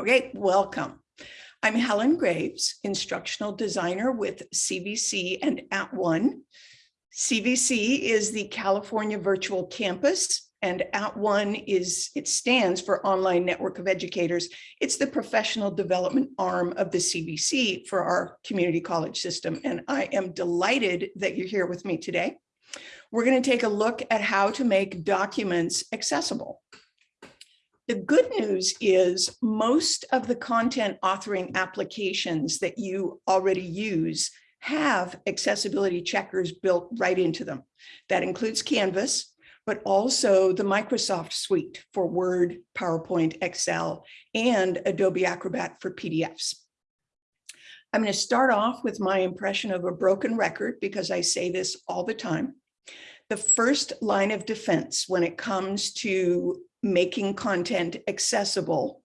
Okay, welcome. I'm Helen Graves, instructional designer with CVC and @ONE. CVC is the California Virtual Campus and @ONE is, it stands for Online Network of Educators. It's the professional development arm of the CVC for our community college system. And I am delighted that you're here with me today. We're going to take a look at how to make documents accessible. The good news is most of the content authoring applications that you already use have accessibility checkers built right into them. That includes Canvas, but also the Microsoft suite for Word, PowerPoint, Excel, and Adobe Acrobat for PDFs. I'm going to start off with my impression of a broken record because I say this all the time. The first line of defense when it comes to making content accessible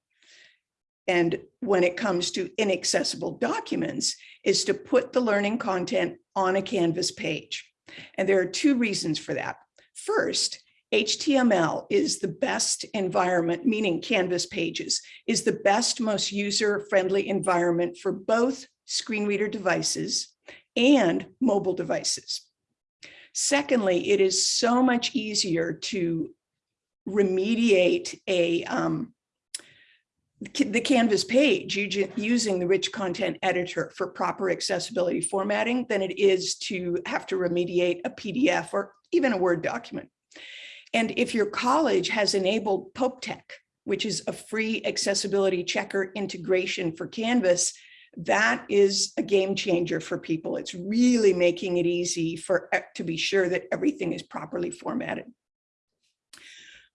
and when it comes to inaccessible documents is to put the learning content on a Canvas page. And there are two reasons for that. First, HTML is the best environment, meaning Canvas pages, is the best, most user-friendly environment for both screen reader devices and mobile devices. Secondly, it is so much easier to remediate a um, the Canvas page using the rich content editor for proper accessibility formatting than it is to have to remediate a PDF or even a Word document. And if your college has enabled PopeTech, which is a free accessibility checker integration for Canvas, that is a game changer for people. It's really making it easy for to be sure that everything is properly formatted.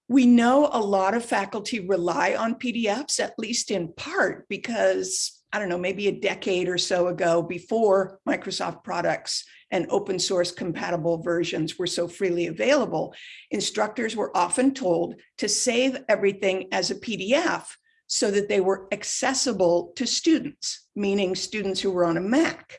We know a lot of faculty rely on PDFs, at least in part, because I don't know, maybe a decade or so ago before Microsoft products and open source compatible versions were so freely available, instructors were often told to save everything as a PDF so that they were accessible to students, meaning students who were on a Mac.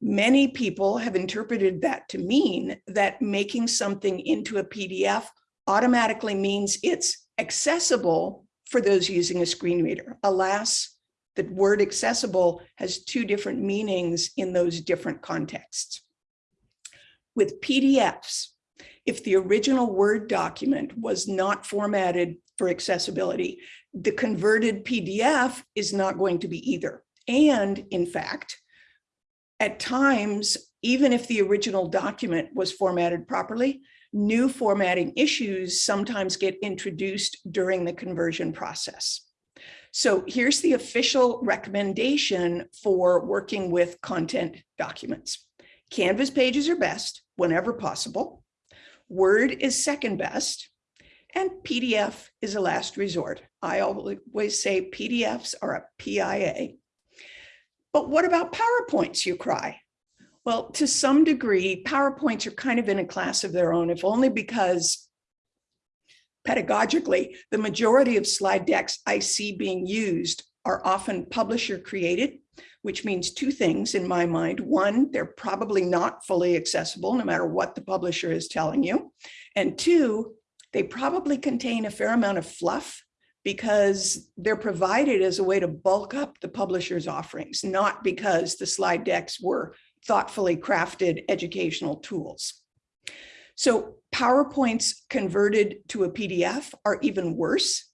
Many people have interpreted that to mean that making something into a PDF automatically means it's accessible for those using a screen reader. Alas, the word accessible has two different meanings in those different contexts. With PDFs, if the original Word document was not formatted for accessibility, the converted PDF is not going to be either. And in fact, at times, even if the original document was formatted properly, new formatting issues sometimes get introduced during the conversion process. So here's the official recommendation for working with content documents. Canvas pages are best whenever possible. Word is second best and PDF is a last resort. I always say PDFs are a PIA. But what about PowerPoints, you cry? Well, to some degree, PowerPoints are kind of in a class of their own, if only because pedagogically, the majority of slide decks I see being used are often publisher created, which means two things in my mind. One, they're probably not fully accessible, no matter what the publisher is telling you. And two, they probably contain a fair amount of fluff because they're provided as a way to bulk up the publisher's offerings, not because the slide decks were thoughtfully crafted educational tools. So PowerPoints converted to a PDF are even worse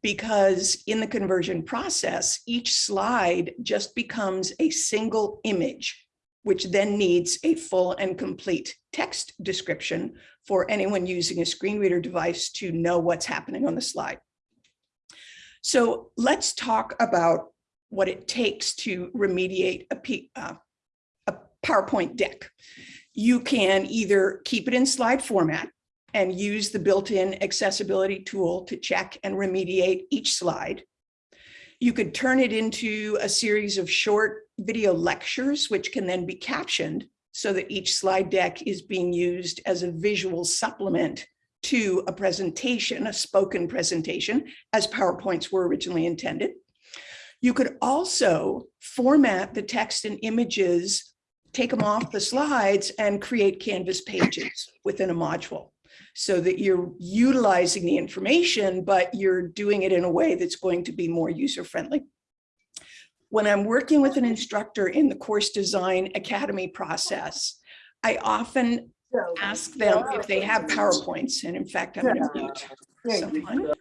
because in the conversion process, each slide just becomes a single image, which then needs a full and complete text description for anyone using a screen reader device to know what's happening on the slide. So let's talk about what it takes to remediate a, P, uh, PowerPoint deck. You can either keep it in slide format and use the built-in accessibility tool to check and remediate each slide. You could turn it into a series of short video lectures, which can then be captioned so that each slide deck is being used as a visual supplement to a presentation, a spoken presentation, as PowerPoints were originally intended. You could also format the text and images take them off the slides and create Canvas pages within a module. so that you're utilizing the information, but you're doing it in a way that's going to be more user-friendly. When I'm working with an instructor in the course design academy process, I often ask them if they have PowerPoints, and in fact, I'm gonna mute someone.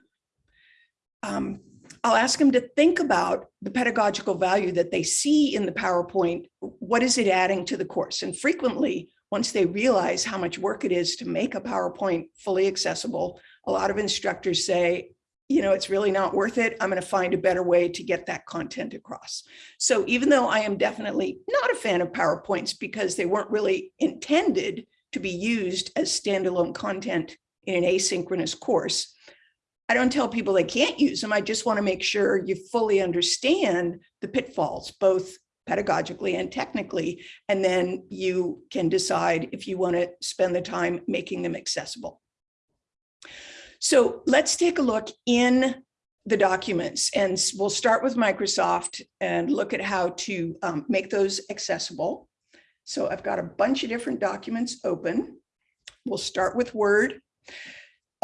Um, I'll ask them to think about the pedagogical value that they see in the PowerPoint. What is it adding to the course? And frequently, once they realize how much work it is to make a PowerPoint fully accessible, a lot of instructors say, you know, it's really not worth it. I'm going to find a better way to get that content across. So even though I am definitely not a fan of PowerPoints because they weren't really intended to be used as standalone content in an asynchronous course, I don't tell people they can't use them. I just want to make sure you fully understand the pitfalls, both pedagogically and technically, and then you can decide if you want to spend the time making them accessible. So let's take a look in the documents and we'll start with Microsoft and look at how to um, make those accessible. So I've got a bunch of different documents open. We'll start with Word.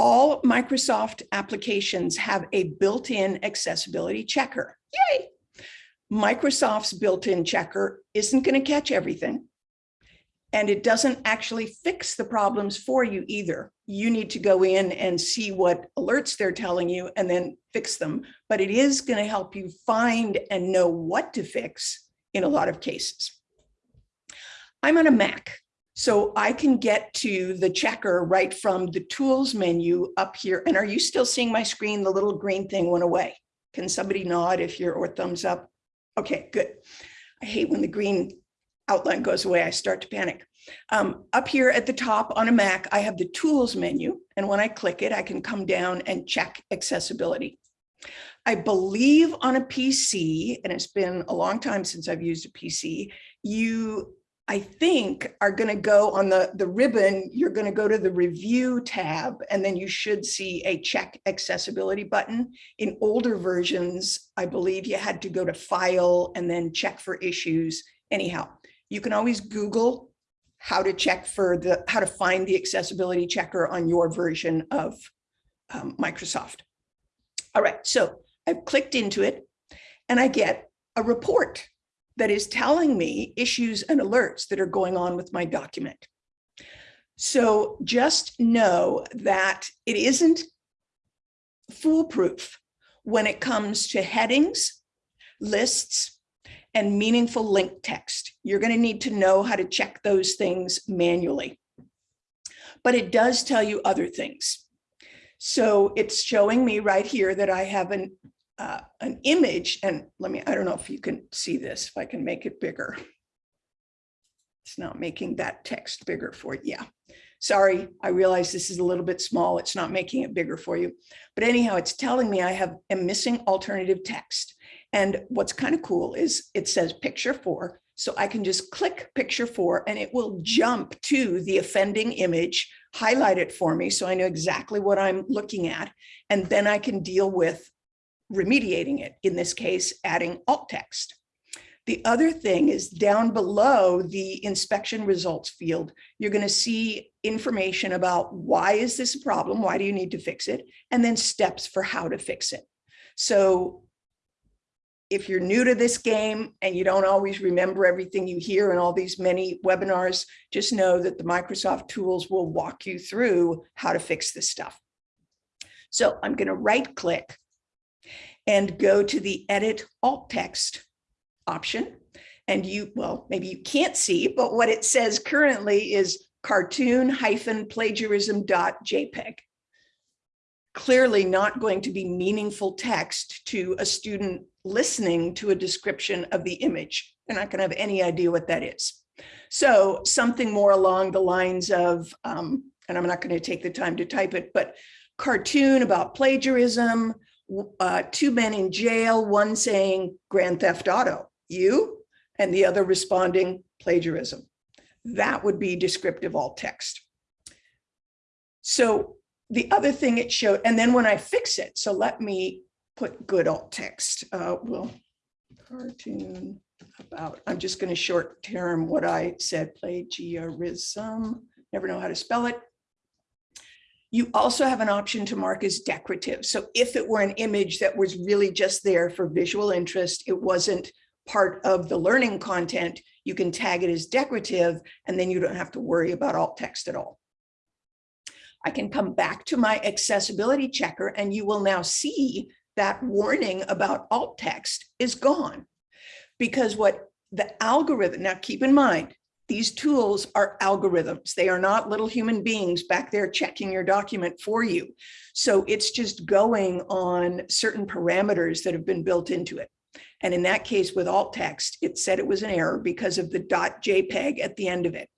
All Microsoft applications have a built-in accessibility checker. Yay! Microsoft's built-in checker isn't going to catch everything. And it doesn't actually fix the problems for you either. You need to go in and see what alerts they're telling you and then fix them. But it is going to help you find and know what to fix in a lot of cases. I'm on a Mac, so I can get to the checker right from the tools menu up here. And are you still seeing my screen? The little green thing went away. Can somebody nod if you're or thumbs up? Okay, good. I hate when the green outline goes away, I start to panic. Um, up here at the top on a Mac, I have the tools menu. And when I click it, I can come down and check accessibility. I believe on a PC, and it's been a long time since I've used a PC, you, I think, are going to go on the, the ribbon, you're going to go to the review tab, and then you should see a check accessibility button. In older versions, I believe you had to go to file and then check for issues. Anyhow, you can always Google how to check for the, how to find the accessibility checker on your version of um, Microsoft. All right, so I've clicked into it and I get a report that is telling me issues and alerts that are going on with my document. So just know that it isn't foolproof when it comes to headings, lists, and meaningful link text. You're going to need to know how to check those things manually. But it does tell you other things. So it's showing me right here that I have an, uh, an image and let me, I don't know if you can see this, if I can make it bigger. It's not making that text bigger for you. Yeah. Sorry, I realize this is a little bit small. It's not making it bigger for you. But anyhow, it's telling me I have a missing alternative text. And what's kind of cool is it says picture four. So I can just click picture four and it will jump to the offending image, highlight it for me. So I know exactly what I'm looking at. And then I can deal with remediating it. In this case, adding alt text. The other thing is down below the inspection results field, you're going to see information about why is this a problem? Why do you need to fix it? And then steps for how to fix it. So if you're new to this game and you don't always remember everything you hear in all these many webinars, just know that the Microsoft tools will walk you through how to fix this stuff. So I'm going to right click and go to the edit alt text option. And you, well, maybe you can't see, but what it says currently is cartoon hyphen plagiarism JPEG clearly not going to be meaningful text to a student listening to a description of the image. They're not going to have any idea what that is. So something more along the lines of, um, and I'm not going to take the time to type it, but cartoon about plagiarism, uh, two men in jail, one saying Grand Theft Auto, you, and the other responding plagiarism. That would be descriptive alt text. So the other thing it showed, and then when I fix it, so let me put good alt text. Uh, well, cartoon about, I'm just going to short term what I said, plagiarism, never know how to spell it. You also have an option to mark as decorative. So if it were an image that was really just there for visual interest, it wasn't part of the learning content, you can tag it as decorative, and then you don't have to worry about alt text at all. I can come back to my accessibility checker and you will now see that warning about alt text is gone. Because what the algorithm, now keep in mind, these tools are algorithms. They are not little human beings back there checking your document for you. So it's just going on certain parameters that have been built into it. And in that case with alt text, it said it was an error because of the .jpeg at the end of it.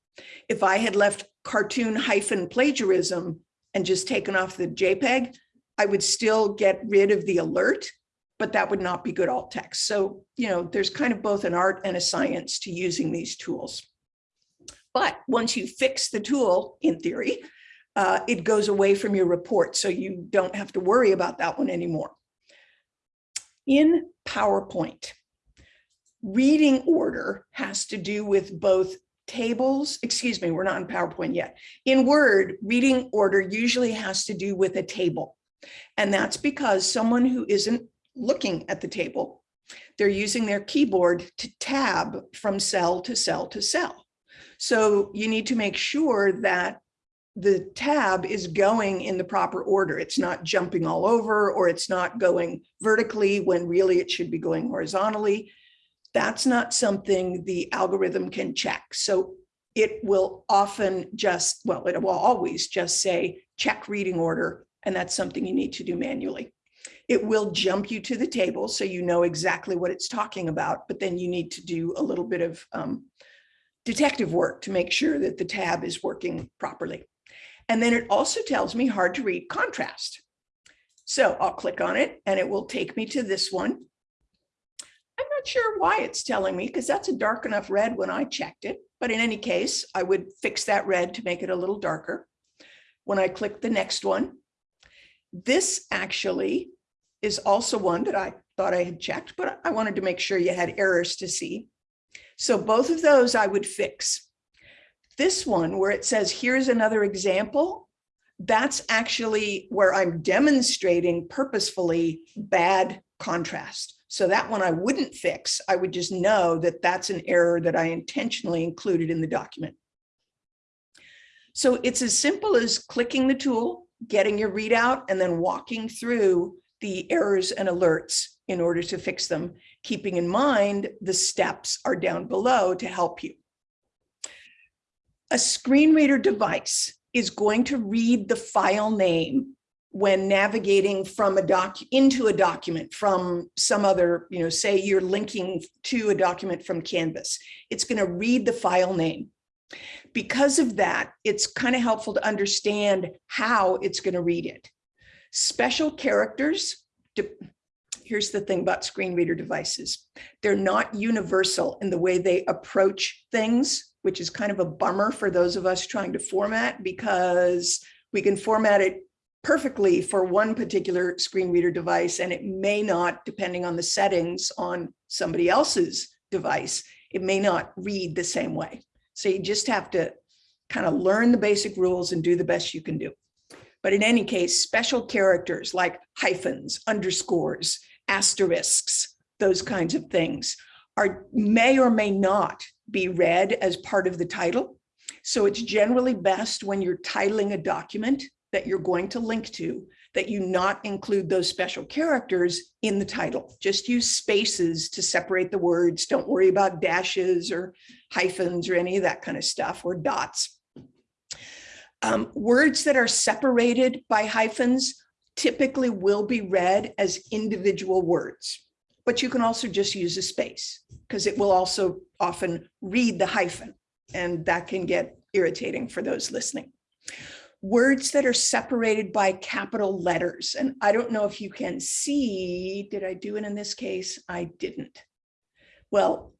If I had left cartoon hyphen plagiarism and just taken off the JPEG, I would still get rid of the alert, but that would not be good alt text. So, you know, there's kind of both an art and a science to using these tools. But once you fix the tool, in theory, uh, it goes away from your report. So you don't have to worry about that one anymore. In PowerPoint, reading order has to do with both tables, excuse me, we're not in PowerPoint yet. In Word, reading order usually has to do with a table. And that's because someone who isn't looking at the table, they're using their keyboard to tab from cell to cell to cell. So you need to make sure that the tab is going in the proper order. It's not jumping all over or it's not going vertically when really it should be going horizontally. That's not something the algorithm can check. So it will often just, well, it will always just say check reading order. And that's something you need to do manually. It will jump you to the table so you know exactly what it's talking about, but then you need to do a little bit of um, detective work to make sure that the tab is working properly. And then it also tells me hard to read contrast. So I'll click on it and it will take me to this one. I'm not sure why it's telling me because that's a dark enough red when I checked it. But in any case, I would fix that red to make it a little darker. When I click the next one, this actually is also one that I thought I had checked, but I wanted to make sure you had errors to see. So both of those I would fix. This one where it says, here's another example, that's actually where I'm demonstrating purposefully bad contrast. So that one I wouldn't fix. I would just know that that's an error that I intentionally included in the document. So it's as simple as clicking the tool, getting your readout, and then walking through the errors and alerts in order to fix them, keeping in mind the steps are down below to help you. A screen reader device is going to read the file name when navigating from a doc into a document from some other, you know, say you're linking to a document from Canvas, it's going to read the file name. Because of that, it's kind of helpful to understand how it's going to read it. Special characters, here's the thing about screen reader devices. They're not universal in the way they approach things which is kind of a bummer for those of us trying to format because we can format it perfectly for one particular screen reader device and it may not, depending on the settings on somebody else's device, it may not read the same way. So you just have to kind of learn the basic rules and do the best you can do. But in any case, special characters like hyphens, underscores, asterisks, those kinds of things are may or may not be read as part of the title. So it's generally best when you're titling a document that you're going to link to that you not include those special characters in the title. Just use spaces to separate the words. Don't worry about dashes or hyphens or any of that kind of stuff or dots. Um, words that are separated by hyphens typically will be read as individual words but you can also just use a space because it will also often read the hyphen and that can get irritating for those listening. Words that are separated by capital letters. And I don't know if you can see, did I do it in this case? I didn't. Well,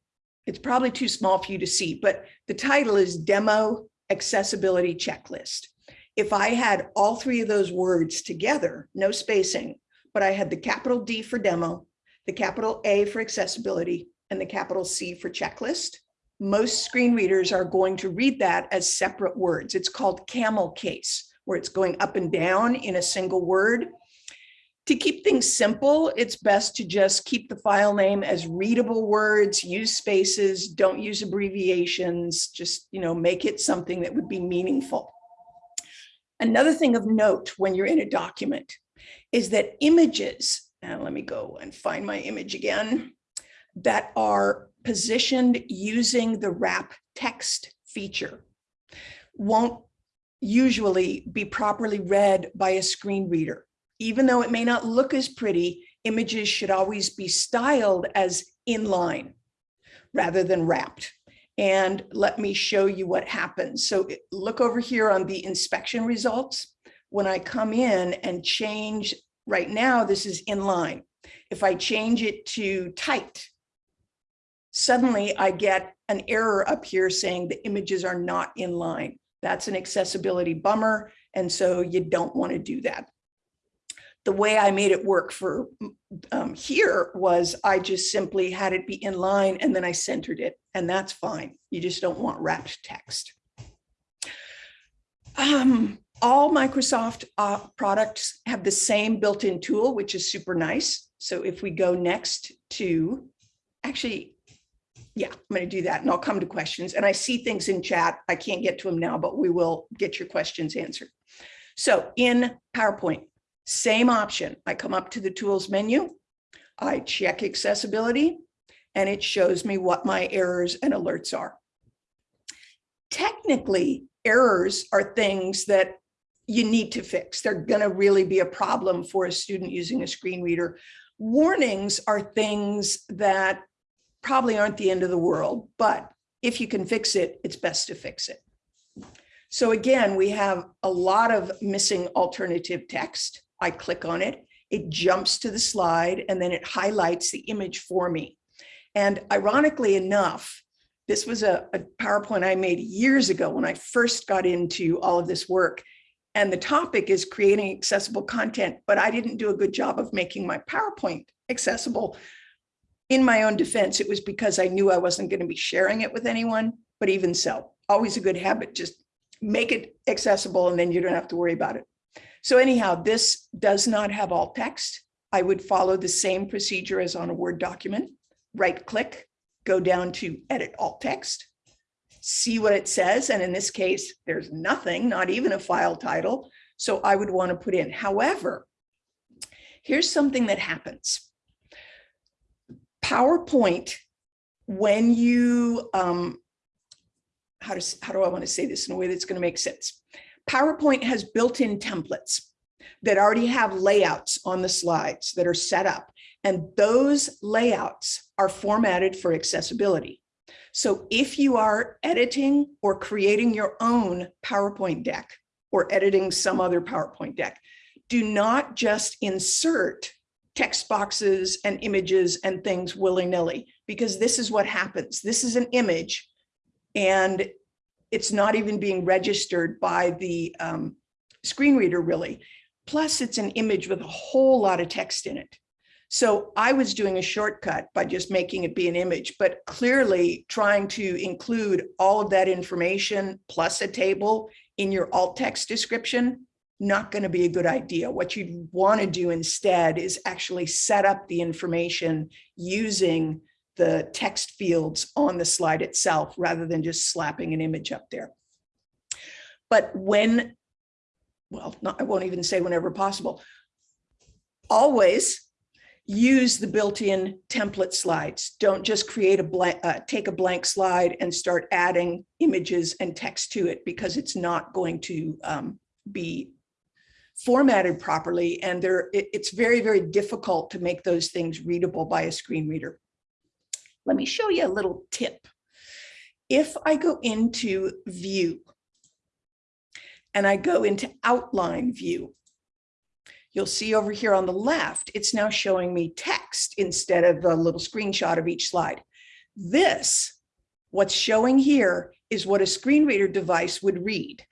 it's probably too small for you to see, but the title is Demo Accessibility Checklist. If I had all three of those words together, no spacing, but I had the capital D for demo, the capital A for accessibility, and the capital C for checklist. Most screen readers are going to read that as separate words. It's called camel case where it's going up and down in a single word. To keep things simple, it's best to just keep the file name as readable words, use spaces, don't use abbreviations, just, you know, make it something that would be meaningful. Another thing of note when you're in a document is that images, and let me go and find my image again, that are positioned using the wrap text feature won't usually be properly read by a screen reader. Even though it may not look as pretty, images should always be styled as inline rather than wrapped. And let me show you what happens. So look over here on the inspection results. When I come in and change, right now, this is inline. If I change it to tight, suddenly I get an error up here saying the images are not in line. That's an accessibility bummer. And so you don't want to do that. The way I made it work for um, here was I just simply had it be in line and then I centered it and that's fine. You just don't want wrapped text. Um, all Microsoft uh, products have the same built-in tool, which is super nice. So if we go next to, actually, yeah, I'm going to do that and I'll come to questions. And I see things in chat. I can't get to them now, but we will get your questions answered. So in PowerPoint, same option. I come up to the tools menu. I check accessibility and it shows me what my errors and alerts are. Technically, errors are things that you need to fix. They're going to really be a problem for a student using a screen reader. Warnings are things that probably aren't the end of the world, but if you can fix it, it's best to fix it. So again, we have a lot of missing alternative text. I click on it, it jumps to the slide, and then it highlights the image for me. And ironically enough, this was a, a PowerPoint I made years ago when I first got into all of this work. And the topic is creating accessible content, but I didn't do a good job of making my PowerPoint accessible in my own defense, it was because I knew I wasn't going to be sharing it with anyone, but even so, always a good habit, just make it accessible and then you don't have to worry about it. So anyhow, this does not have alt text. I would follow the same procedure as on a Word document, right click, go down to edit alt text, see what it says. And in this case, there's nothing, not even a file title. So I would want to put in. However, here's something that happens. PowerPoint, when you, um, how, does, how do I want to say this in a way that's going to make sense? PowerPoint has built-in templates that already have layouts on the slides that are set up. And those layouts are formatted for accessibility. So if you are editing or creating your own PowerPoint deck or editing some other PowerPoint deck, do not just insert text boxes and images and things willy-nilly, because this is what happens. This is an image and it's not even being registered by the um, screen reader really. Plus it's an image with a whole lot of text in it. So I was doing a shortcut by just making it be an image, but clearly trying to include all of that information plus a table in your alt text description not going to be a good idea. What you'd want to do instead is actually set up the information using the text fields on the slide itself rather than just slapping an image up there. But when, well, not, I won't even say whenever possible, always use the built-in template slides. Don't just create a blank, uh, take a blank slide and start adding images and text to it because it's not going to um, be formatted properly and there it, it's very, very difficult to make those things readable by a screen reader. Let me show you a little tip. If I go into view and I go into outline view, you'll see over here on the left, it's now showing me text instead of a little screenshot of each slide. This, what's showing here is what a screen reader device would read.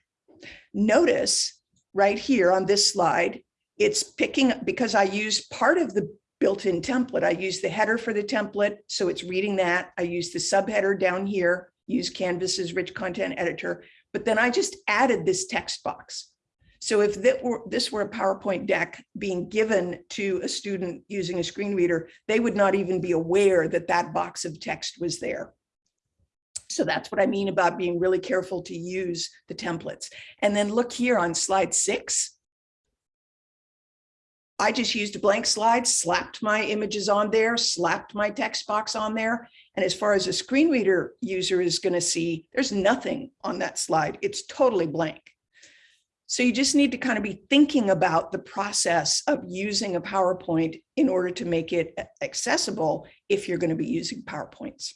Notice right here on this slide, it's picking up because I use part of the built-in template. I use the header for the template, so it's reading that. I use the subheader down here, use Canvas's rich content editor, but then I just added this text box. So if were, this were a PowerPoint deck being given to a student using a screen reader, they would not even be aware that that box of text was there. So that's what I mean about being really careful to use the templates. And then look here on slide six. I just used a blank slide, slapped my images on there, slapped my text box on there. And as far as a screen reader user is going to see, there's nothing on that slide. It's totally blank. So you just need to kind of be thinking about the process of using a PowerPoint in order to make it accessible if you're going to be using PowerPoints.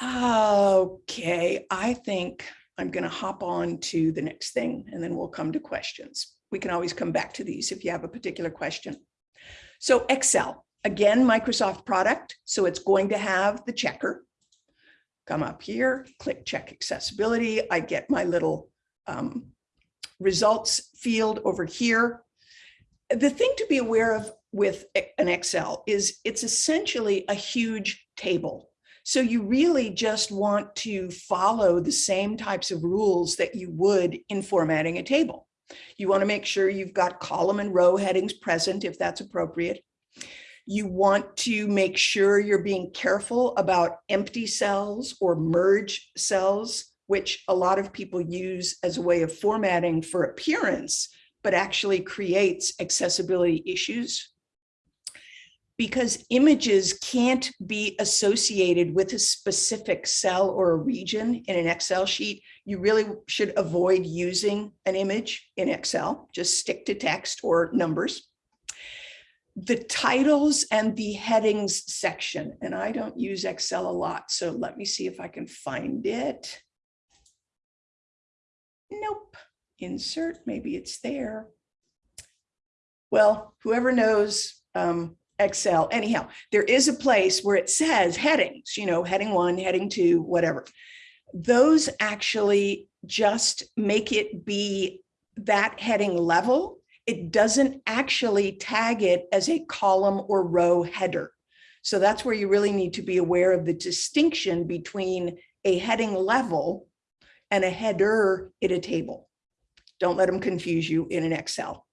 Okay, I think I'm going to hop on to the next thing and then we'll come to questions. We can always come back to these if you have a particular question. So Excel, again, Microsoft product. So it's going to have the checker. Come up here, click check accessibility. I get my little um, results field over here. The thing to be aware of with an Excel is it's essentially a huge table. So you really just want to follow the same types of rules that you would in formatting a table. You want to make sure you've got column and row headings present if that's appropriate. You want to make sure you're being careful about empty cells or merge cells which a lot of people use as a way of formatting for appearance, but actually creates accessibility issues. Because images can't be associated with a specific cell or a region in an Excel sheet, you really should avoid using an image in Excel, just stick to text or numbers the titles and the headings section, and I don't use Excel a lot, so let me see if I can find it. Nope. Insert, maybe it's there. Well, whoever knows um, Excel, anyhow, there is a place where it says headings, you know, heading one, heading two, whatever. Those actually just make it be that heading level. It doesn't actually tag it as a column or row header. So that's where you really need to be aware of the distinction between a heading level and a header in a table. Don't let them confuse you in an Excel.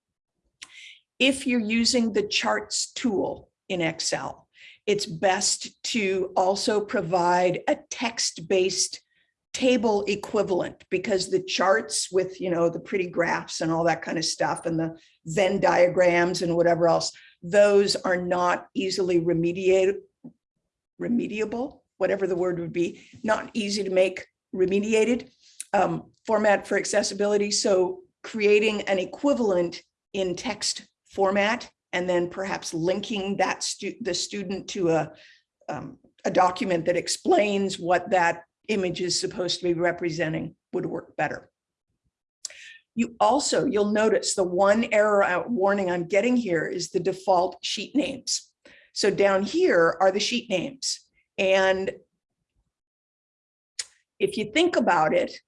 If you're using the charts tool in Excel, it's best to also provide a text-based table equivalent because the charts with, you know, the pretty graphs and all that kind of stuff and the Venn diagrams and whatever else, those are not easily remediated, remediable, whatever the word would be, not easy to make remediated um, format for accessibility. So creating an equivalent in text format and then perhaps linking that stu the student to a, um, a document that explains what that image is supposed to be representing would work better. You also, you'll notice the one error warning I'm getting here is the default sheet names. So down here are the sheet names. And if you think about it,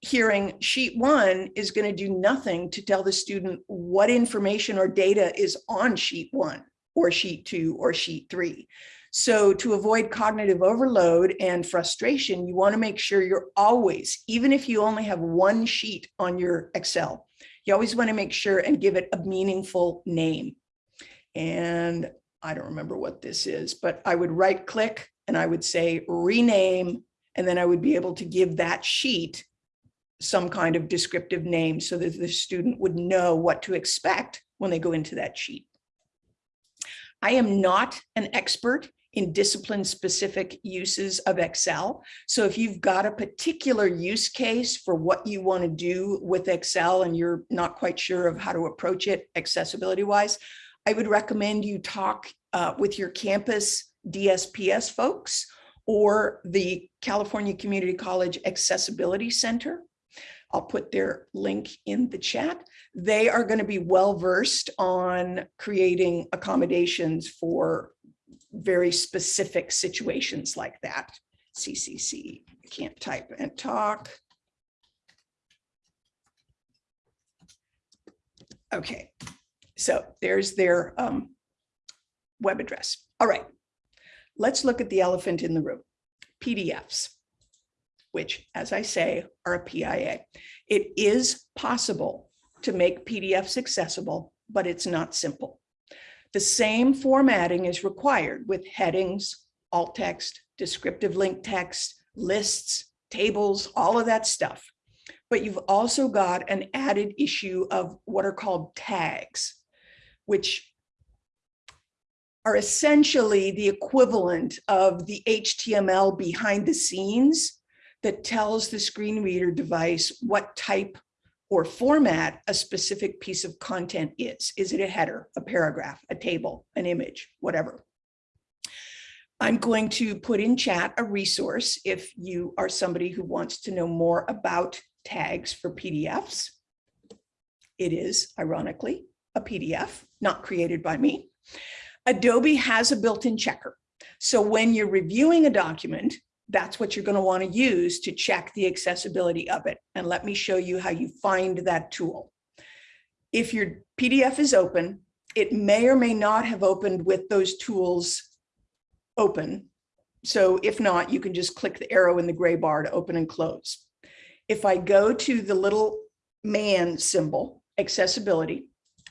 hearing sheet one is going to do nothing to tell the student what information or data is on sheet one or sheet two or sheet three. So to avoid cognitive overload and frustration, you want to make sure you're always, even if you only have one sheet on your Excel, you always want to make sure and give it a meaningful name. And I don't remember what this is, but I would right click and I would say rename, and then I would be able to give that sheet some kind of descriptive name so that the student would know what to expect when they go into that sheet. I am not an expert in discipline specific uses of Excel. So if you've got a particular use case for what you want to do with Excel and you're not quite sure of how to approach it accessibility wise, I would recommend you talk uh, with your campus DSPS folks or the California Community College Accessibility Center. I'll put their link in the chat. They are going to be well versed on creating accommodations for very specific situations like that. CCC, can't type and talk. Okay, so there's their um, web address. All right, let's look at the elephant in the room, PDFs. Which, as I say, are a PIA. It is possible to make PDFs accessible, but it's not simple. The same formatting is required with headings, alt text, descriptive link text, lists, tables, all of that stuff. But you've also got an added issue of what are called tags, which are essentially the equivalent of the HTML behind the scenes that tells the screen reader device what type or format a specific piece of content is. Is it a header, a paragraph, a table, an image, whatever. I'm going to put in chat a resource if you are somebody who wants to know more about tags for PDFs. It is, ironically, a PDF, not created by me. Adobe has a built-in checker. So when you're reviewing a document, that's what you're going to want to use to check the accessibility of it. And let me show you how you find that tool. If your PDF is open, it may or may not have opened with those tools open. So if not, you can just click the arrow in the gray bar to open and close. If I go to the little man symbol, accessibility,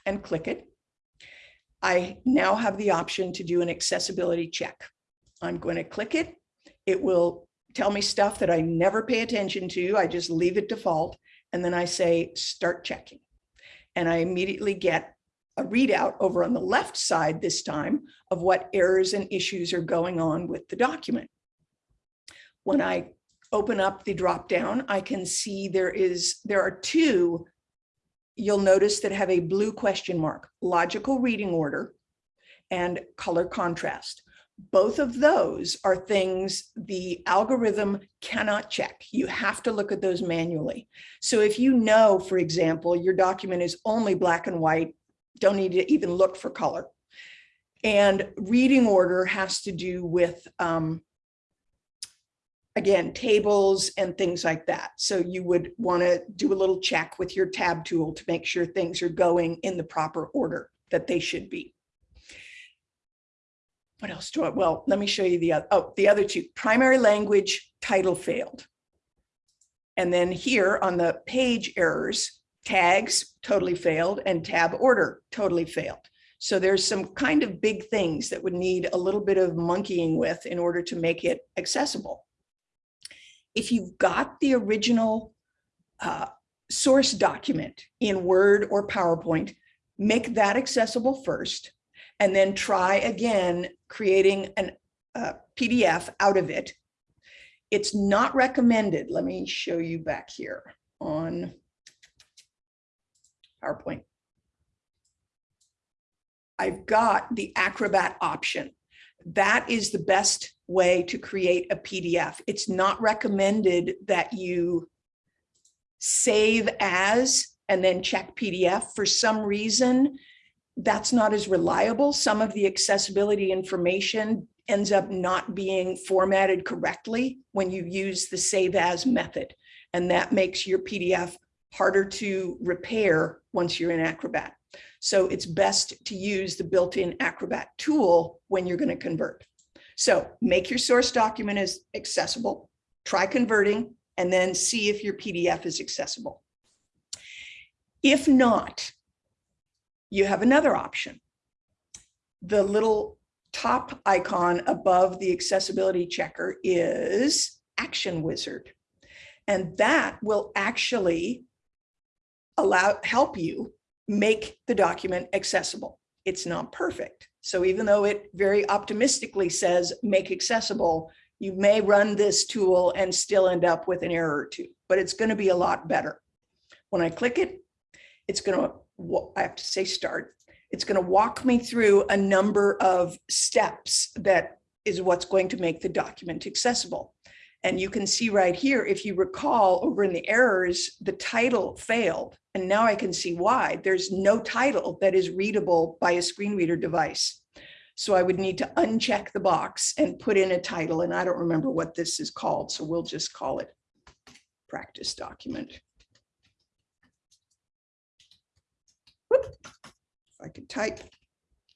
and click it, I now have the option to do an accessibility check. I'm going to click it. It will tell me stuff that I never pay attention to. I just leave it default. And then I say, start checking. And I immediately get a readout over on the left side this time of what errors and issues are going on with the document. When I open up the drop down, I can see there is there are two you'll notice that have a blue question mark, logical reading order and color contrast. Both of those are things the algorithm cannot check. You have to look at those manually. So if you know, for example, your document is only black and white don't need to even look for color. And reading order has to do with, um, again, tables and things like that. So you would want to do a little check with your tab tool to make sure things are going in the proper order that they should be. What else do I, well, let me show you the other, oh, the other two, primary language title failed. And then here on the page errors, tags totally failed and tab order totally failed. So there's some kind of big things that would need a little bit of monkeying with in order to make it accessible. If you've got the original uh, source document in Word or PowerPoint, make that accessible first, and then try again creating a uh, PDF out of it. It's not recommended. Let me show you back here on PowerPoint. I've got the Acrobat option. That is the best way to create a PDF. It's not recommended that you save as and then check PDF. For some reason, that's not as reliable. Some of the accessibility information ends up not being formatted correctly when you use the save as method. And that makes your PDF harder to repair once you're in Acrobat. So it's best to use the built-in Acrobat tool when you're going to convert. So make your source document as accessible, try converting, and then see if your PDF is accessible. If not, you have another option. The little top icon above the accessibility checker is Action Wizard. And that will actually allow help you make the document accessible. It's not perfect. So even though it very optimistically says make accessible, you may run this tool and still end up with an error or two, but it's going to be a lot better. When I click it, it's going to, I have to say start, it's going to walk me through a number of steps that is what's going to make the document accessible. And you can see right here, if you recall over in the errors, the title failed. And now I can see why. There's no title that is readable by a screen reader device. So I would need to uncheck the box and put in a title. And I don't remember what this is called. So we'll just call it practice document. If I could type,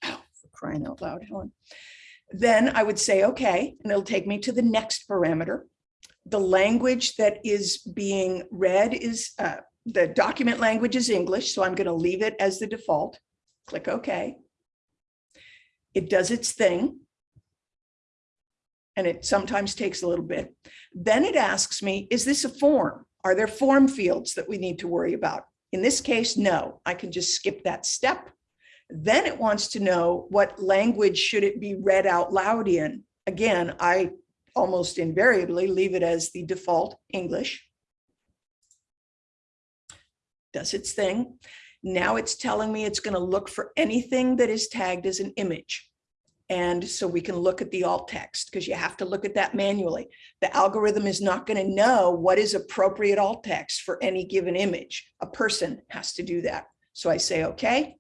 oh, crying out loud, Helen. Then I would say, okay, and it'll take me to the next parameter The language that is being read is, uh, the document language is English, so I'm going to leave it as the default. Click OK. It does its thing. And it sometimes takes a little bit. Then it asks me, is this a form? Are there form fields that we need to worry about? In this case, no, I can just skip that step. Then it wants to know what language should it be read out loud in. Again, I almost invariably leave it as the default English. Does its thing. Now it's telling me it's going to look for anything that is tagged as an image. And so we can look at the alt text because you have to look at that manually. The algorithm is not going to know what is appropriate alt text for any given image. A person has to do that. So I say, okay.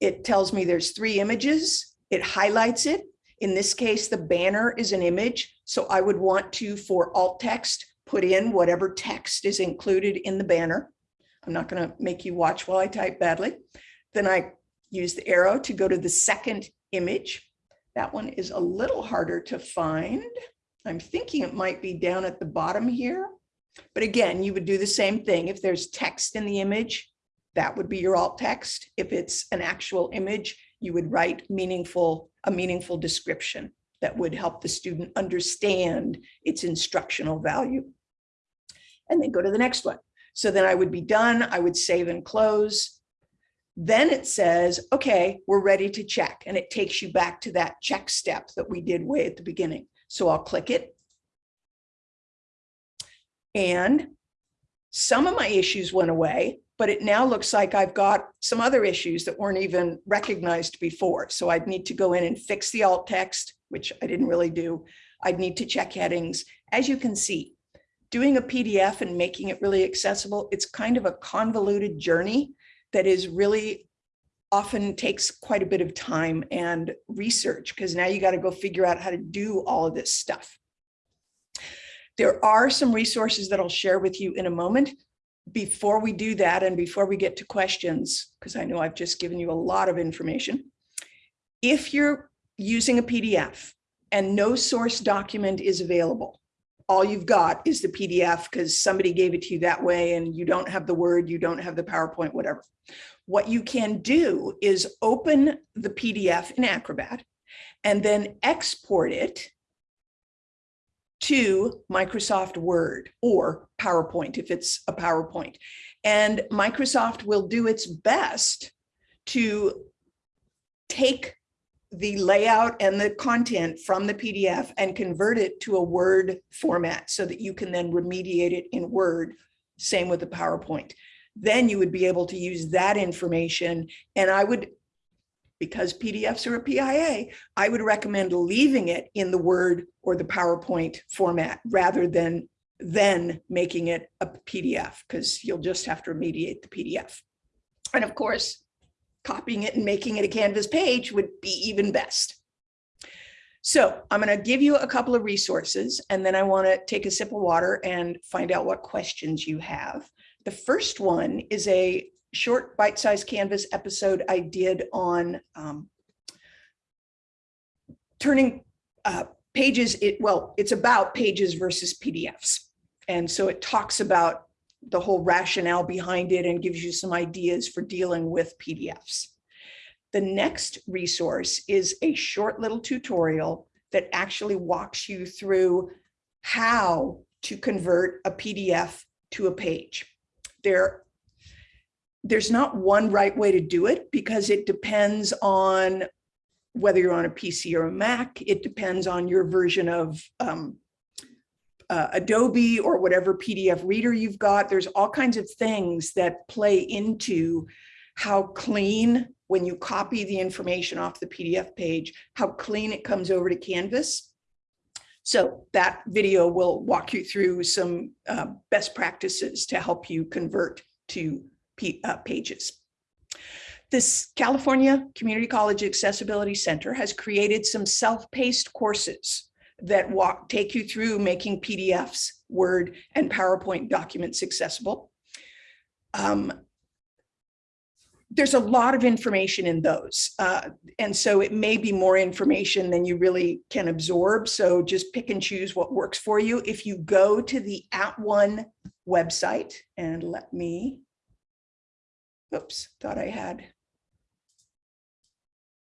It tells me there's three images. It highlights it. In this case, the banner is an image. So I would want to, for alt text, put in whatever text is included in the banner. I'm not going to make you watch while I type badly. Then I use the arrow to go to the second image. That one is a little harder to find. I'm thinking it might be down at the bottom here. But again, you would do the same thing. If there's text in the image, that would be your alt text. If it's an actual image, you would write meaningful, a meaningful description that would help the student understand its instructional value. And then go to the next one. So then I would be done. I would save and close. Then it says, okay, we're ready to check. And it takes you back to that check step that we did way at the beginning. So I'll click it. And some of my issues went away, but it now looks like I've got some other issues that weren't even recognized before. So I'd need to go in and fix the alt text, which I didn't really do. I'd need to check headings. As you can see, doing a PDF and making it really accessible, it's kind of a convoluted journey that is really often takes quite a bit of time and research because now you got to go figure out how to do all of this stuff. There are some resources that I'll share with you in a moment. Before we do that and before we get to questions, because I know I've just given you a lot of information. If you're using a PDF and no source document is available, all you've got is the PDF because somebody gave it to you that way and you don't have the Word, you don't have the PowerPoint, whatever. What you can do is open the PDF in Acrobat and then export it to Microsoft Word or PowerPoint if it's a PowerPoint. And Microsoft will do its best to take the layout and the content from the PDF and convert it to a Word format so that you can then remediate it in Word. Same with the PowerPoint. Then you would be able to use that information. And I would, because PDFs are a PIA, I would recommend leaving it in the Word or the PowerPoint format rather than then making it a PDF because you'll just have to remediate the PDF. And of course, copying it and making it a Canvas page would be even best. So I'm going to give you a couple of resources and then I want to take a sip of water and find out what questions you have. The first one is a short bite-sized Canvas episode I did on um, turning uh, pages, it, well, it's about pages versus PDFs. And so it talks about the whole rationale behind it and gives you some ideas for dealing with PDFs. The next resource is a short little tutorial that actually walks you through how to convert a PDF to a page. There, there's not one right way to do it because it depends on whether you're on a PC or a Mac. It depends on your version of um, uh, Adobe or whatever PDF reader you've got. There's all kinds of things that play into how clean, when you copy the information off the PDF page, how clean it comes over to Canvas. So that video will walk you through some uh, best practices to help you convert to P uh, pages. This California Community College Accessibility Center has created some self-paced courses that walk take you through making PDFs, Word, and PowerPoint documents accessible. Um, there's a lot of information in those. Uh, and so it may be more information than you really can absorb. So just pick and choose what works for you. If you go to the @ONE website and let me, oops, thought I had.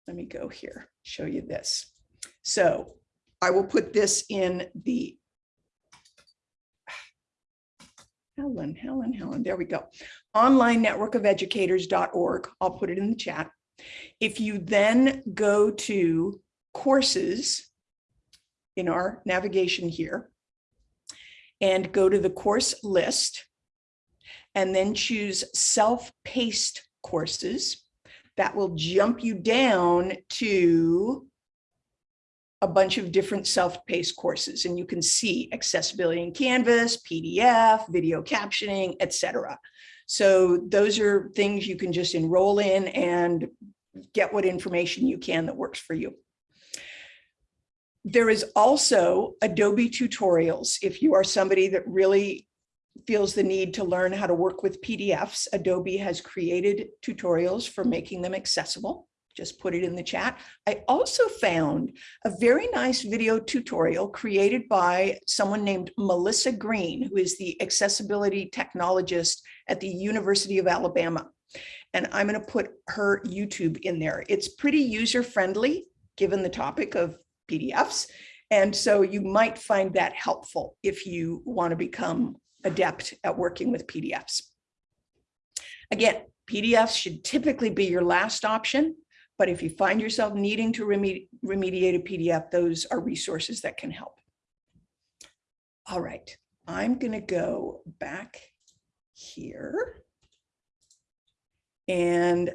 Let me go here, show you this. So I will put this in the Helen, Helen, Helen, there we go. Online network of educators.org. I'll put it in the chat. If you then go to courses in our navigation here and go to the course list and then choose self-paced courses, that will jump you down to a bunch of different self-paced courses and you can see accessibility in Canvas, PDF, video captioning, etc. So those are things you can just enroll in and get what information you can that works for you. There is also Adobe tutorials. If you are somebody that really feels the need to learn how to work with PDFs, Adobe has created tutorials for making them accessible just put it in the chat. I also found a very nice video tutorial created by someone named Melissa Green, who is the accessibility technologist at the University of Alabama. And I'm going to put her YouTube in there. It's pretty user friendly, given the topic of PDFs. And so you might find that helpful if you want to become adept at working with PDFs. Again, PDFs should typically be your last option. But if you find yourself needing to remedi remediate a PDF, those are resources that can help. All right, I'm going to go back here. And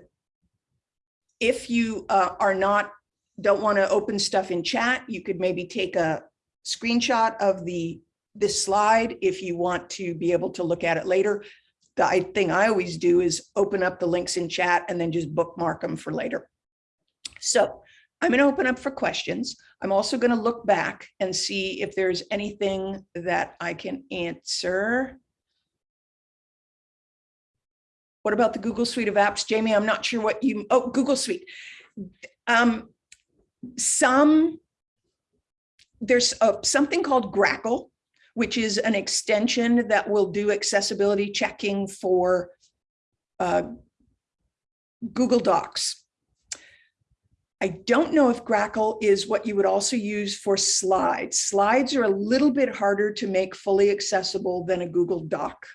if you uh, are not, don't want to open stuff in chat, you could maybe take a screenshot of the this slide if you want to be able to look at it later. The thing I always do is open up the links in chat and then just bookmark them for later. So I'm going to open up for questions. I'm also going to look back and see if there's anything that I can answer. What about the Google Suite of apps? Jamie, I'm not sure what you, oh, Google Suite. Um, some, there's a, something called Grackle, which is an extension that will do accessibility checking for uh, Google Docs. I don't know if Grackle is what you would also use for slides. Slides are a little bit harder to make fully accessible than a Google Doc.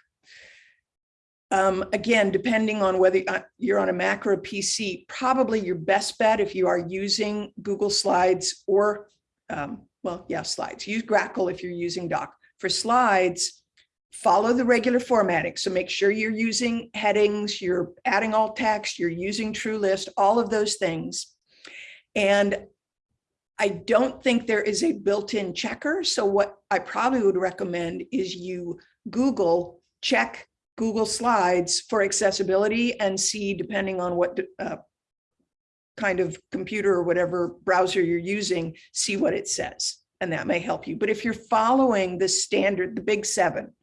Um, again, depending on whether uh, you're on a Mac or a PC, probably your best bet if you are using Google Slides or, um, well, yeah, slides. Use Grackle if you're using Doc. For slides, follow the regular formatting. So make sure you're using headings, you're adding alt text, you're using TrueList, all of those things. And I don't think there is a built-in checker. So what I probably would recommend is you Google, check Google Slides for accessibility and see, depending on what uh, kind of computer or whatever browser you're using, see what it says. And that may help you. But if you're following the standard, the big seven,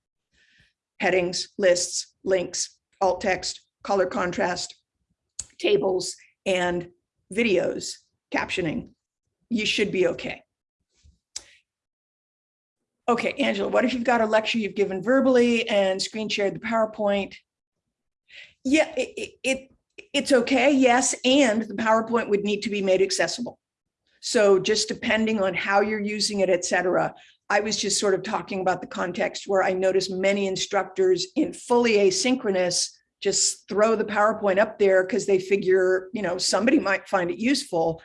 headings, lists, links, alt text, color contrast, tables, and videos, captioning, you should be okay. Okay, Angela, what if you've got a lecture you've given verbally and screen shared the PowerPoint? Yeah, it, it, it's okay, yes, and the PowerPoint would need to be made accessible. So just depending on how you're using it, et cetera, I was just sort of talking about the context where I noticed many instructors in fully asynchronous just throw the PowerPoint up there because they figure, you know, somebody might find it useful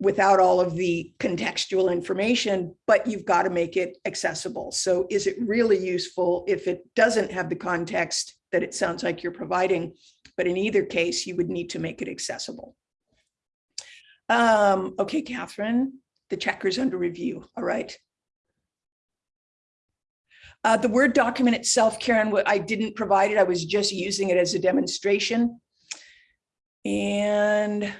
without all of the contextual information, but you've got to make it accessible. So is it really useful if it doesn't have the context that it sounds like you're providing? But in either case, you would need to make it accessible. Um, okay, Catherine, the checker's under review. All right. Uh, the Word document itself, Karen, what I didn't provide it. I was just using it as a demonstration. And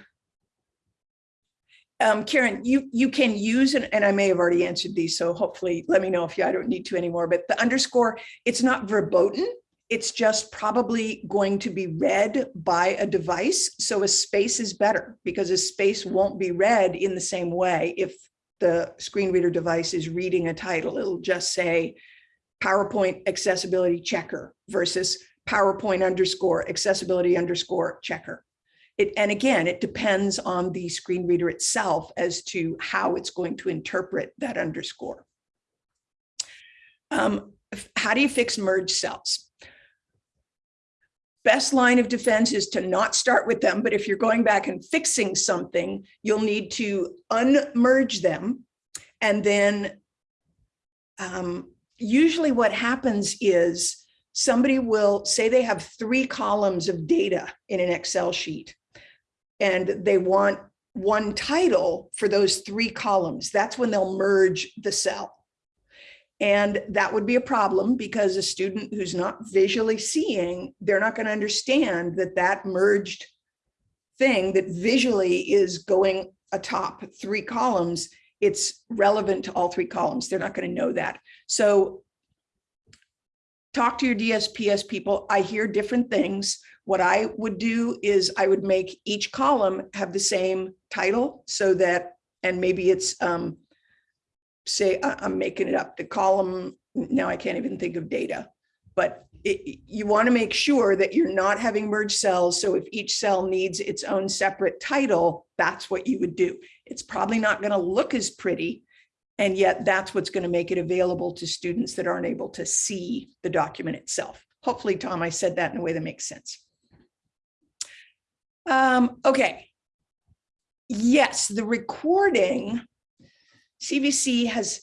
um, Karen, you, you can use, and, and I may have already answered these, so hopefully let me know if you, I don't need to anymore, but the underscore, it's not verboten. it's just probably going to be read by a device. So a space is better because a space won't be read in the same way if the screen reader device is reading a title. It'll just say PowerPoint accessibility checker versus PowerPoint underscore accessibility underscore checker. It, and again, it depends on the screen reader itself as to how it's going to interpret that underscore. Um, how do you fix merge cells? Best line of defense is to not start with them, but if you're going back and fixing something, you'll need to unmerge them. And then um, usually what happens is somebody will say they have three columns of data in an Excel sheet and they want one title for those three columns. That's when they'll merge the cell. And that would be a problem because a student who's not visually seeing, they're not going to understand that that merged thing that visually is going atop three columns, it's relevant to all three columns. They're not going to know that. So talk to your DSPS people. I hear different things. What I would do is I would make each column have the same title so that, and maybe it's, um, say, I'm making it up, the column, now I can't even think of data, but it, you want to make sure that you're not having merged cells. So if each cell needs its own separate title, that's what you would do. It's probably not going to look as pretty. And yet that's what's going to make it available to students that aren't able to see the document itself. Hopefully, Tom, I said that in a way that makes sense. Um, okay. Yes, the recording, CVC has,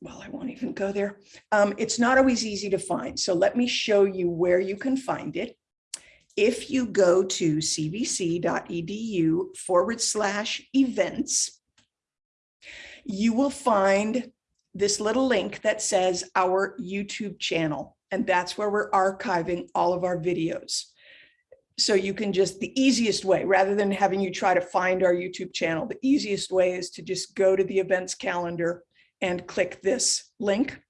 well, I won't even go there. Um, it's not always easy to find. So let me show you where you can find it. If you go to cvc.edu forward slash events, you will find this little link that says our YouTube channel. And that's where we're archiving all of our videos. So you can just, the easiest way, rather than having you try to find our YouTube channel, the easiest way is to just go to the events calendar and click this link.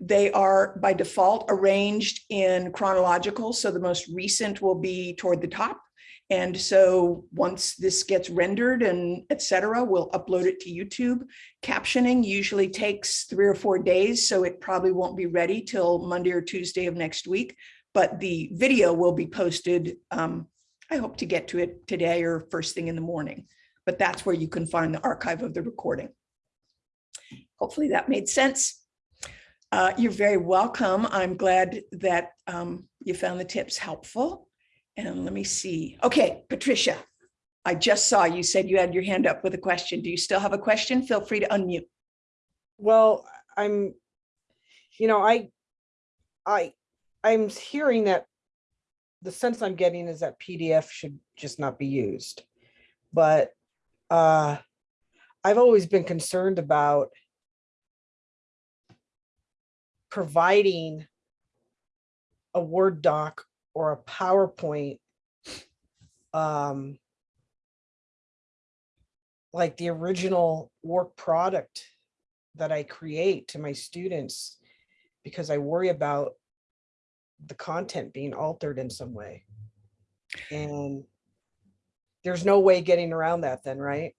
They are by default arranged in chronological. So the most recent will be toward the top. And so once this gets rendered and et cetera, we'll upload it to YouTube. Captioning usually takes three or four days, so it probably won't be ready till Monday or Tuesday of next week but the video will be posted. Um, I hope to get to it today or first thing in the morning, but that's where you can find the archive of the recording. Hopefully that made sense. Uh, you're very welcome. I'm glad that um, you found the tips helpful. And let me see. Okay, Patricia, I just saw you said you had your hand up with a question. Do you still have a question? Feel free to unmute. Well, I'm, you know, I, I, I'm hearing that the sense I'm getting is that PDF should just not be used. But uh, I've always been concerned about providing a Word doc or a PowerPoint um, like the original work product that I create to my students because I worry about the content being altered in some way. And there's no way getting around that then, right?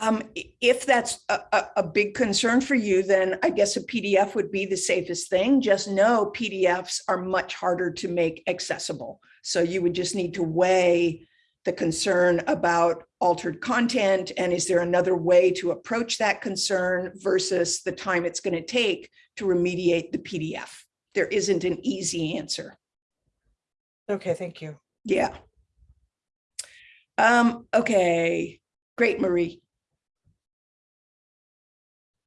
Um, if that's a, a, a big concern for you, then I guess a PDF would be the safest thing. Just know PDFs are much harder to make accessible. So you would just need to weigh the concern about altered content and is there another way to approach that concern versus the time it's going to take to remediate the PDF. There isn't an easy answer. Okay, thank you. Yeah. Um, okay, great, Marie.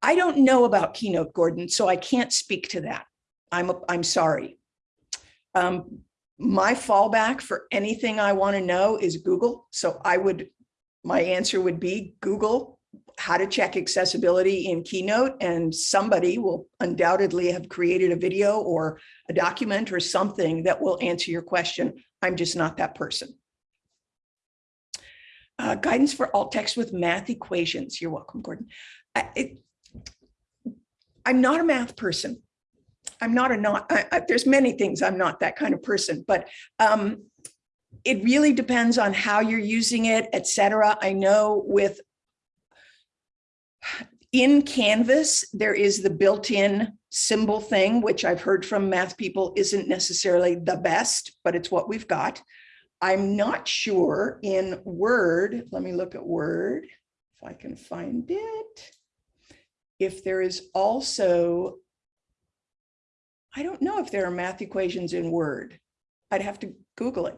I don't know about Keynote, Gordon, so I can't speak to that. I'm, I'm sorry. Um, my fallback for anything I want to know is Google. So I would, my answer would be Google how to check accessibility in Keynote and somebody will undoubtedly have created a video or a document or something that will answer your question. I'm just not that person. Uh, guidance for alt text with math equations. You're welcome, Gordon. I, it, I'm not a math person. I'm not a not, I, I, there's many things, I'm not that kind of person, but um, it really depends on how you're using it, et cetera. I know with in Canvas, there is the built-in symbol thing, which I've heard from math people isn't necessarily the best, but it's what we've got. I'm not sure in Word, let me look at Word, if I can find it. If there is also, I don't know if there are math equations in Word. I'd have to Google it.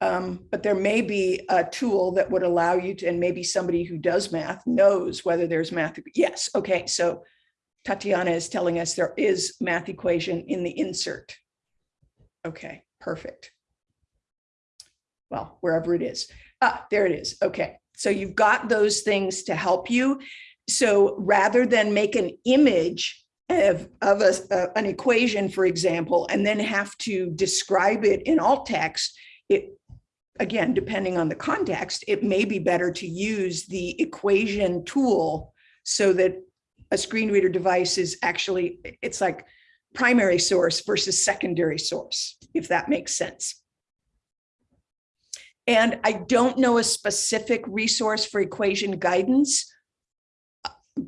Um, but there may be a tool that would allow you to, and maybe somebody who does math knows whether there's math. Yes, okay, so Tatiana is telling us there is math equation in the insert. Okay, perfect. Well, wherever it is. Ah, there it is. Okay, so you've got those things to help you. So rather than make an image of, of a, an equation, for example, and then have to describe it in alt text, it again, depending on the context, it may be better to use the equation tool so that a screen reader device is actually, it's like primary source versus secondary source, if that makes sense. And I don't know a specific resource for equation guidance.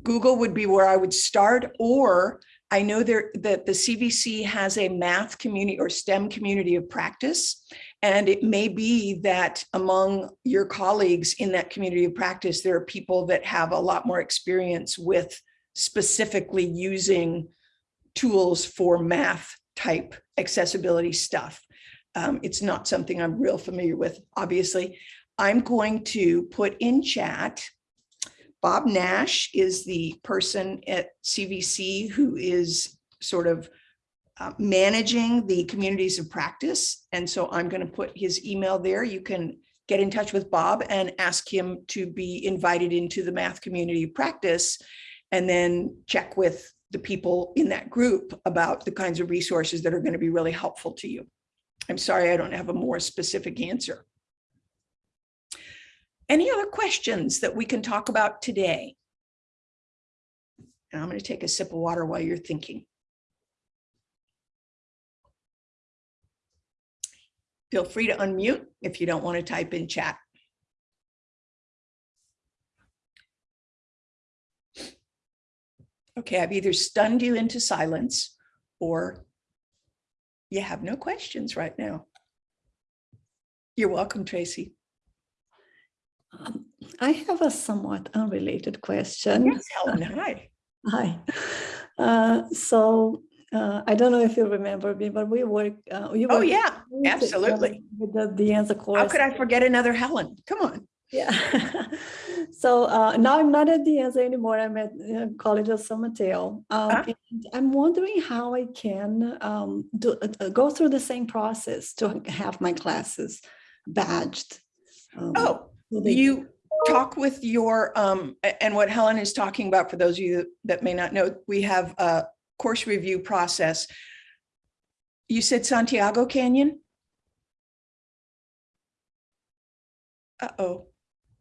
Google would be where I would start, or I know there that the CVC has a math community or STEM community of practice. And it may be that among your colleagues in that community of practice, there are people that have a lot more experience with specifically using tools for math type accessibility stuff. Um, it's not something I'm real familiar with, obviously. I'm going to put in chat Bob Nash is the person at CVC who is sort of uh, managing the communities of practice. And so I'm going to put his email there. You can get in touch with Bob and ask him to be invited into the math community practice and then check with the people in that group about the kinds of resources that are going to be really helpful to you. I'm sorry, I don't have a more specific answer. Any other questions that we can talk about today? And I'm going to take a sip of water while you're thinking. Feel free to unmute if you don't want to type in chat. Okay, I've either stunned you into silence or you have no questions right now. You're welcome, Tracy. Um, I have a somewhat unrelated question. Yes, Helen, hi. Hi. Uh, so uh, I don't know if you remember me, but we work. Uh, you Oh, yeah, absolutely. With the De Anza course. How could I forget another Helen? Come on. Yeah. so uh, now I'm not at De Anza anymore. I'm at uh, College of San Mateo. Um, and I'm wondering how I can um, do, uh, uh, go through the same process to have my classes badged. Um, Oh, you talk with your, um, and what Helen is talking about, for those of you that may not know, we have a course review process. You said Santiago Canyon? Uh-oh,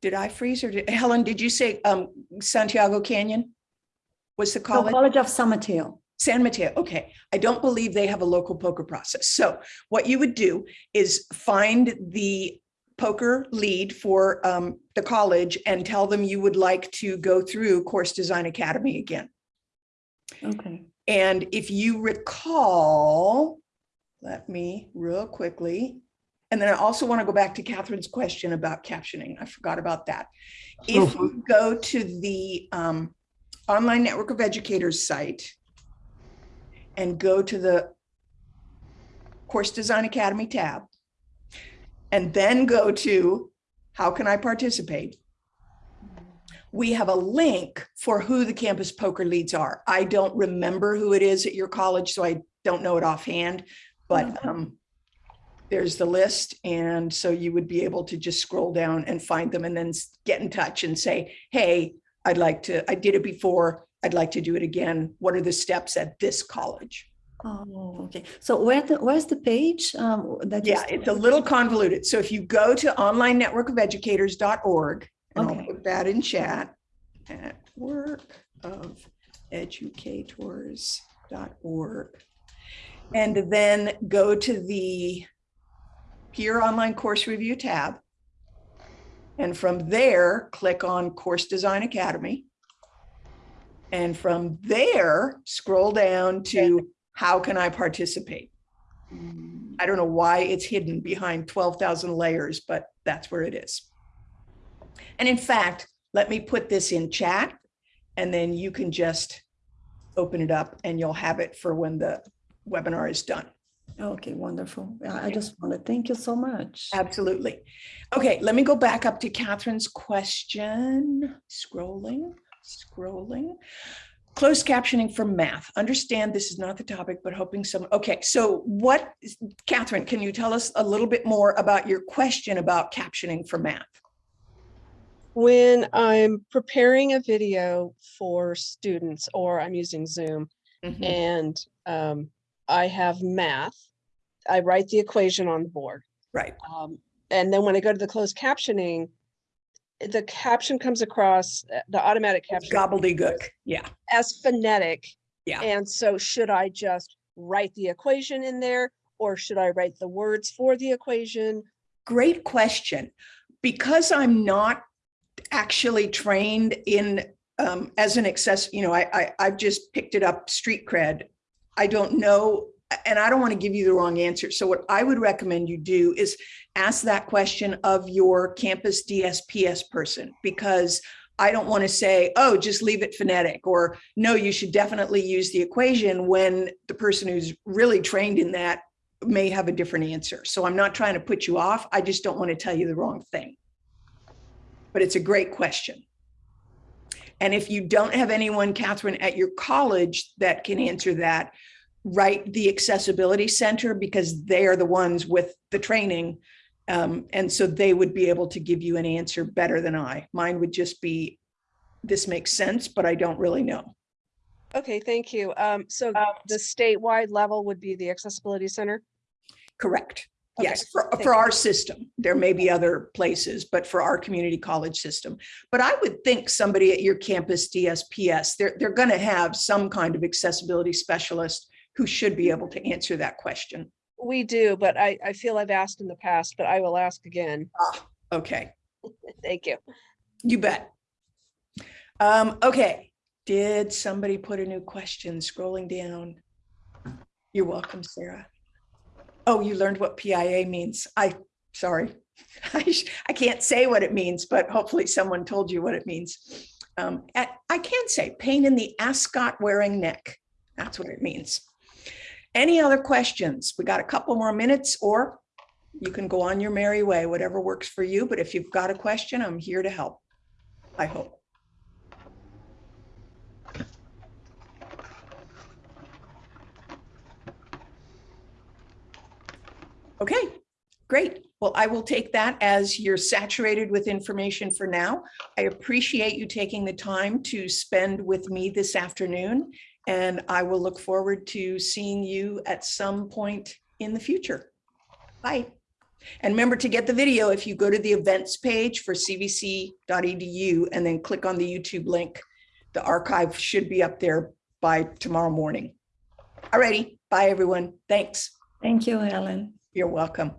did I freeze or did, Helen, did you say, um, Santiago Canyon? Was the college? College of San Mateo. San Mateo, okay. I don't believe they have a local POCR process. So what you would do is find the POCR lead for um, the college and tell them you would like to go through Course Design Academy again. Okay. And if you recall, let me real quickly, and then I also want to go back to Catherine's question about captioning. I forgot about that. If you go to the um, Online Network of Educators site and go to the Course Design Academy tab, and then go to how can I participate? We have a link for who the campus POCR leads are. I don't remember who it is at your college, so I don't know it offhand, but um, there's the list. And so you would be able to just scroll down and find them and then get in touch and say, hey, I'd like to, I did it before. I'd like to do it again. What are the steps at this college? Oh, okay. So where the, where's the page? Um, that Yeah, it's a little convoluted. So if you go to online network of educators.org, and I'll put that in chat, network of educators.org. And then go to the Peer Online Course Review tab. And from there, click on Course Design Academy. And from there, scroll down to how can I participate? I don't know why it's hidden behind 12,000 layers, but that's where it is. And in fact, let me put this in chat and then you can just open it up and you'll have it for when the webinar is done. Okay, wonderful. I just want to thank you so much. Absolutely. Okay, let me go back up to Catherine's question. Scrolling, scrolling. Closed captioning for math. Understand this is not the topic, but hoping some, okay, so what, Catherine, can you tell us a little bit more about your question about captioning for math? When I'm preparing a video for students or I'm using Zoom Mhm. and um, I have math, I write the equation on the board. Right, Um, and then when I go to the closed captioning, the caption comes across, uh, the automatic caption gobbledygook, yeah. as phonetic. Yeah. And so should I just write the equation in there or should I write the words for the equation? Great question. Because I'm not actually trained in, um, as an access, you know, I, I, I've just picked it up street cred. I don't know, and I don't want to give you the wrong answer. So what I would recommend you do is ask that question of your campus DSPS person, because I don't want to say, oh, just leave it phonetic, or no, you should definitely use the equation when the person who's really trained in that may have a different answer. So I'm not trying to put you off. I just don't want to tell you the wrong thing. But it's a great question. And if you don't have anyone, Catherine, at your college that can answer that, write the accessibility center because they are the ones with the training. Um, and so they would be able to give you an answer better than I. Mine would just be, this makes sense, but I don't really know. Okay, thank you. Um, so the statewide level would be the accessibility center? Correct. Okay, Yes, for, thank for you. our system. There may be other places, but for our community college system. But I would think somebody at your campus DSPS, they're, they're going to have some kind of accessibility specialist who should be able to answer that question. We do, but I, I feel I've asked in the past, but I will ask again. Ah, Okay, Thank you. you bet. Um, okay, did somebody put a new question scrolling down? You're welcome, Sarah. Oh, you learned what PIA means. I, sorry. I, I can't say what it means, but hopefully someone told you what it means. Um, I, I can say pain in the ascot wearing neck. That's what it means. Any other questions? We got a couple more minutes or you can go on your merry way, whatever works for you. But if you've got a question, I'm here to help. I hope. Okay, great. Well, I will take that as you're saturated with information for now. I appreciate you taking the time to spend with me this afternoon. And I will look forward to seeing you at some point in the future. Bye. And remember to get the video, if you go to the events page for cvc.edu and then click on the YouTube link, the archive should be up there by tomorrow morning. Alrighty, bye everyone. Thanks. Thank you, Ellen. You're welcome.